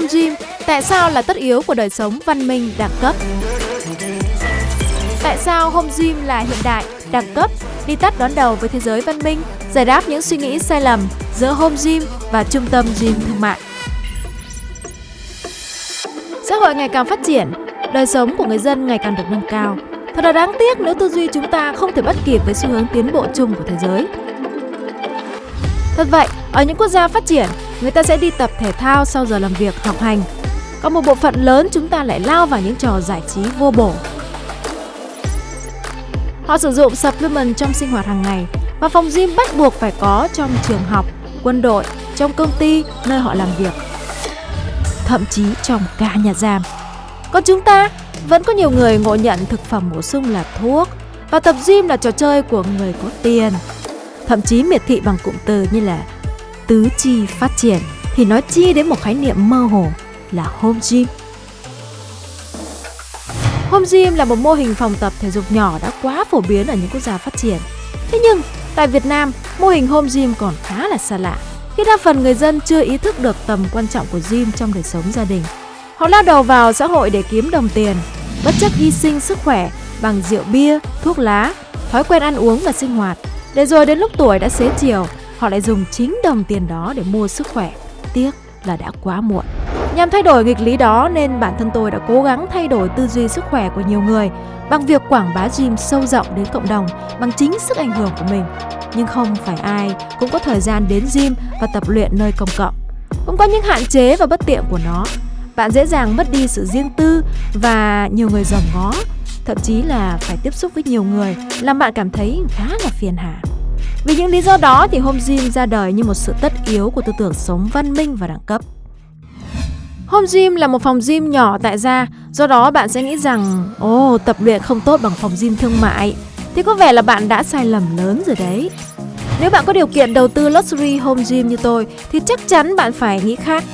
Home gym tại sao là tất yếu của đời sống văn minh đẳng cấp? Tại sao home gym là hiện đại, đẳng cấp, đi tắt đón đầu với thế giới văn minh, giải đáp những suy nghĩ sai lầm giữa home gym và trung tâm gym thương mại? Xã hội ngày càng phát triển, đời sống của người dân ngày càng được nâng cao. Thật là đáng tiếc nếu tư duy chúng ta không thể bắt kịp với xu hướng tiến bộ chung của thế giới. Thật vậy, ở những quốc gia phát triển, người ta sẽ đi tập thể thao sau giờ làm việc học hành. Có một bộ phận lớn chúng ta lại lao vào những trò giải trí vô bổ. Họ sử dụng supplement trong sinh hoạt hàng ngày và phòng gym bắt buộc phải có trong trường học, quân đội, trong công ty, nơi họ làm việc. Thậm chí trong cả nhà giam. Còn chúng ta, vẫn có nhiều người ngộ nhận thực phẩm bổ sung là thuốc và tập gym là trò chơi của người có tiền. Thậm chí miệt thị bằng cụm từ như là tứ chi phát triển thì nói chi đến một khái niệm mơ hồ là home gym. Home gym là một mô hình phòng tập thể dục nhỏ đã quá phổ biến ở những quốc gia phát triển. Thế nhưng, tại Việt Nam, mô hình home gym còn khá là xa lạ khi đa phần người dân chưa ý thức được tầm quan trọng của gym trong đời sống gia đình. Họ lao đầu vào xã hội để kiếm đồng tiền, bất chấp hy sinh sức khỏe bằng rượu bia, thuốc lá, thói quen ăn uống và sinh hoạt. Để rồi đến lúc tuổi đã xế chiều, họ lại dùng chính đồng tiền đó để mua sức khỏe. Tiếc là đã quá muộn. Nhằm thay đổi nghịch lý đó nên bản thân tôi đã cố gắng thay đổi tư duy sức khỏe của nhiều người bằng việc quảng bá gym sâu rộng đến cộng đồng bằng chính sức ảnh hưởng của mình. Nhưng không phải ai cũng có thời gian đến gym và tập luyện nơi công cộng. Cũng có những hạn chế và bất tiện của nó. Bạn dễ dàng mất đi sự riêng tư và nhiều người dòm ngó, thậm chí là phải tiếp xúc với nhiều người làm bạn cảm thấy khá là phiền hà. Vì những lý do đó thì home gym ra đời như một sự tất yếu của tư tưởng sống văn minh và đẳng cấp. Home gym là một phòng gym nhỏ tại gia, do đó bạn sẽ nghĩ rằng ồ oh, tập luyện không tốt bằng phòng gym thương mại thì có vẻ là bạn đã sai lầm lớn rồi đấy. Nếu bạn có điều kiện đầu tư luxury home gym như tôi thì chắc chắn bạn phải nghĩ khác.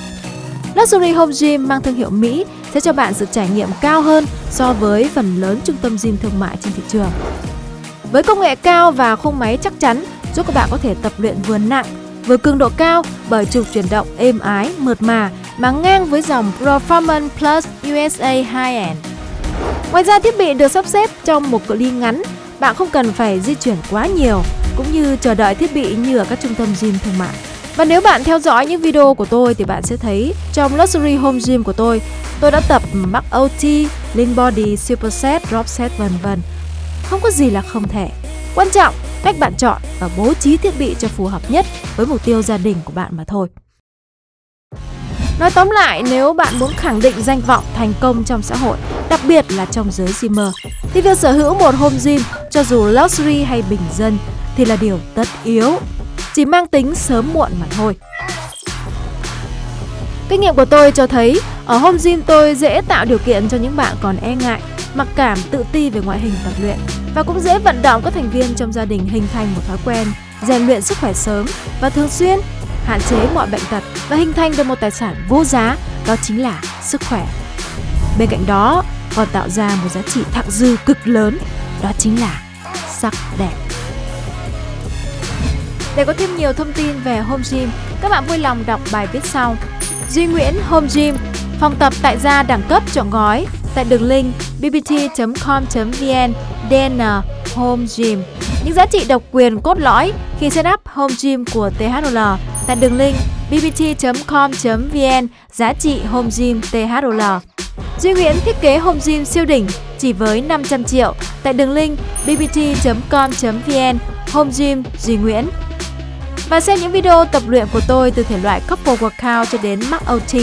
Luxury Home Gym mang thương hiệu Mỹ sẽ cho bạn sự trải nghiệm cao hơn so với phần lớn trung tâm gym thương mại trên thị trường. Với công nghệ cao và khung máy chắc chắn giúp các bạn có thể tập luyện vừa nặng, vừa cường độ cao bởi trục chuyển động êm ái, mượt mà mà ngang với dòng Performance Plus USA High-End. Ngoài ra thiết bị được sắp xếp trong một cự ly ngắn, bạn không cần phải di chuyển quá nhiều cũng như chờ đợi thiết bị như ở các trung tâm gym thương mại. Và nếu bạn theo dõi những video của tôi thì bạn sẽ thấy trong Luxury Home Gym của tôi, tôi đã tập Max OT, Lean Body, Superset, Drop Set vân vân. Không có gì là không thể. Quan trọng cách bạn chọn và bố trí thiết bị cho phù hợp nhất với mục tiêu gia đình của bạn mà thôi. Nói tóm lại, nếu bạn muốn khẳng định danh vọng thành công trong xã hội, đặc biệt là trong giới gymer, thì việc sở hữu một home gym, cho dù luxury hay bình dân, thì là điều tất yếu, chỉ mang tính sớm muộn mà thôi. Kinh nghiệm của tôi cho thấy, ở home gym tôi dễ tạo điều kiện cho những bạn còn e ngại, mặc cảm, tự ti về ngoại hình tập luyện và cũng dễ vận động các thành viên trong gia đình hình thành một thói quen rèn luyện sức khỏe sớm và thường xuyên hạn chế mọi bệnh tật và hình thành được một tài sản vô giá, đó chính là sức khỏe. Bên cạnh đó, còn tạo ra một giá trị thặng dư cực lớn, đó chính là sắc đẹp. Để có thêm nhiều thông tin về Home Gym, các bạn vui lòng đọc bài viết sau. Duy Nguyễn Home Gym, phòng tập tại gia đẳng cấp chọn gói tại đường link bbt.com.vn DN Home Gym. Những giá trị độc quyền cốt lõi khi set up Home Gym của THL tại đường link bbt.com.vn giá trị Home Gym THL. Duy Nguyễn thiết kế Home Gym siêu đỉnh chỉ với 500 triệu tại đường link bbt.com.vn Home Gym Duy Nguyễn. Và xem những video tập luyện của tôi từ thể loại couple workout cho đến max OT,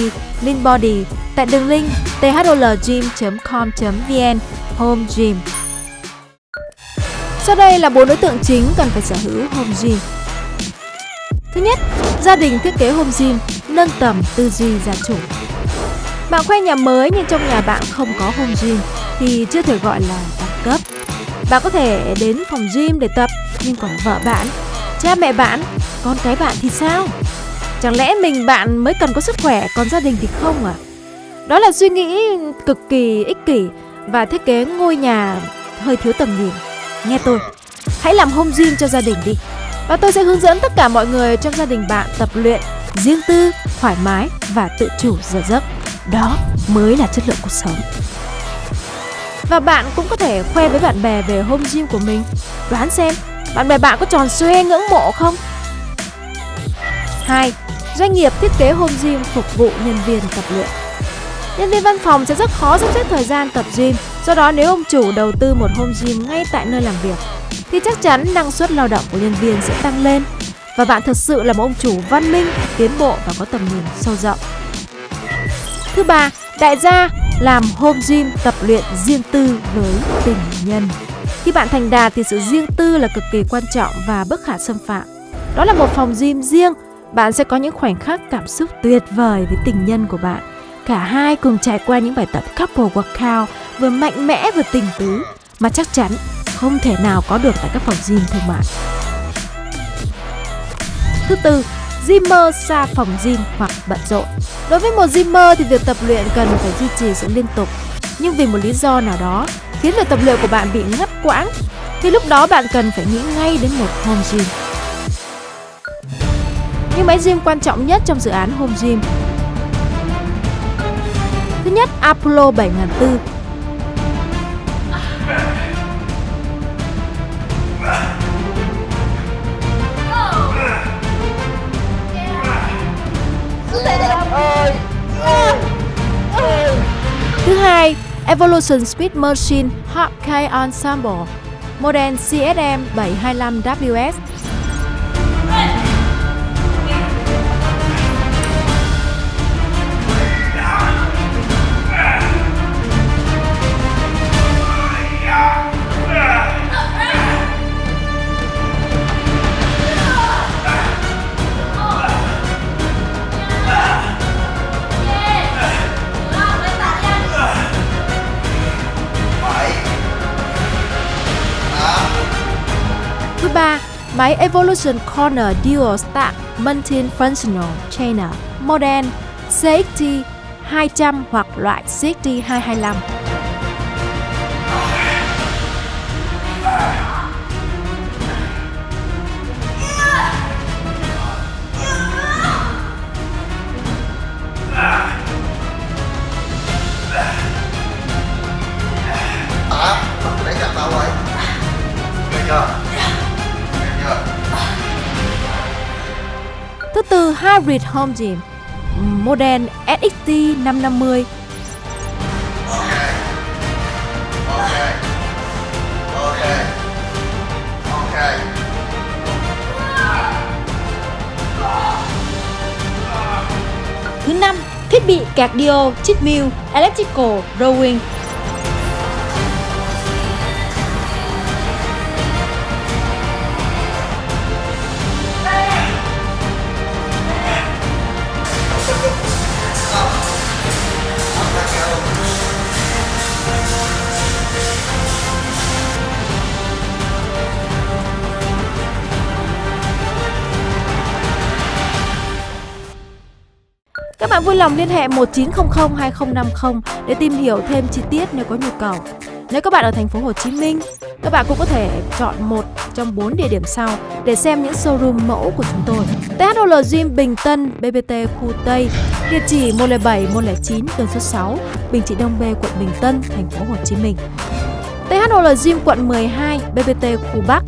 lean body tại đường link thlgym.com.vn Home Gym. Sau đây là bốn đối tượng chính cần phải sở hữu home gym. Thứ nhất, gia đình thiết kế home gym nâng tầm tư duy gia chủ. Bạn khoe nhà mới nhưng trong nhà bạn không có home gym thì chưa thể gọi là đẳng cấp. Bạn có thể đến phòng gym để tập nhưng còn vợ bạn, cha mẹ bạn, con cái bạn thì sao? Chẳng lẽ mình bạn mới cần có sức khỏe còn gia đình thì không à? Đó là suy nghĩ cực kỳ ích kỷ và thiết kế ngôi nhà hơi thiếu tầm nhìn. Nghe tôi, hãy làm home gym cho gia đình đi. Và tôi sẽ hướng dẫn tất cả mọi người trong gia đình bạn tập luyện riêng tư, thoải mái và tự chủ giờ giấc. Đó mới là chất lượng cuộc sống. Và bạn cũng có thể khoe với bạn bè về home gym của mình. Đoán xem, bạn bè bạn có tròn xoe ngưỡng mộ không? 2. Doanh nghiệp thiết kế home gym phục vụ nhân viên tập luyện. Nhân viên văn phòng sẽ rất khó sắp xếp thời gian tập gym, do đó nếu ông chủ đầu tư một home gym ngay tại nơi làm việc thì chắc chắn năng suất lao động của nhân viên sẽ tăng lên và bạn thực sự là một ông chủ văn minh, tiến bộ và có tầm nhìn sâu rộng. Thứ ba, đại gia làm home gym tập luyện riêng tư với tình nhân. Khi bạn thành đạt thì sự riêng tư là cực kỳ quan trọng và bất khả xâm phạm. Đó là một phòng gym riêng, bạn sẽ có những khoảnh khắc cảm xúc tuyệt vời với tình nhân của bạn. Cả hai cùng trải qua những bài tập couple workout vừa mạnh mẽ vừa tình tứ mà chắc chắn không thể nào có được tại các phòng gym thương mại. Thứ tư, Gymmer xa phòng gym hoặc bận rộn. Đối với một gymmer thì việc tập luyện cần phải duy trì sự liên tục. Nhưng vì một lý do nào đó khiến việc tập luyện của bạn bị ngắt quãng thì lúc đó bạn cần phải nghĩ ngay đến một home gym. Những máy gym quan trọng nhất trong dự án home gym Thứ nhất, Apollo 7004 Thứ hai, Evolution Speed Machine Hawkeye Ensemble Model CSM 725WS máy Evolution Corner Dual Stack Multifunctional Trainer Model CXT 200 hoặc loại CXT 225. Hybrid Home Gym Model SXT 550 Thứ năm, thiết bị cardio treadmill electrical rowing. Bạn vui lòng liên hệ 1900 2050 để tìm hiểu thêm chi tiết nếu có nhu cầu. Nếu các bạn ở thành phố Hồ Chí Minh, các bạn cũng có thể chọn một trong 4 địa điểm sau để xem những showroom mẫu của chúng tôi. THOL Gym Bình Tân, BBT khu Tây, địa chỉ 107 109 đường số 6, Bình Trị Đông B, quận Bình Tân, thành phố Hồ Chí Minh. THOL Gym quận 12, BBT khu Bắc,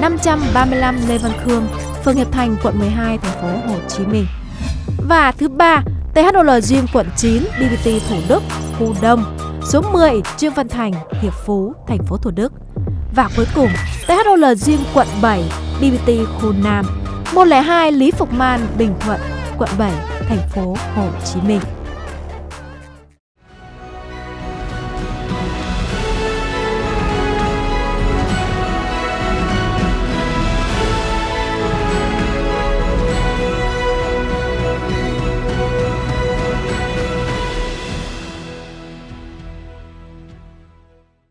535 Lê Văn Khương, phường Hiệp Thành, quận 12, thành phố Hồ Chí Minh. Và thứ ba, THOL Gym quận 9, BBT Thủ Đức, khu Đông, số 10 Trương Văn Thành, Hiệp Phú, thành phố Thủ Đức. Và cuối cùng, THOL Gym quận 7, BBT khu Nam, 102 Lý Phục Man, Bình Thuận, quận 7, thành phố Hồ Chí Minh.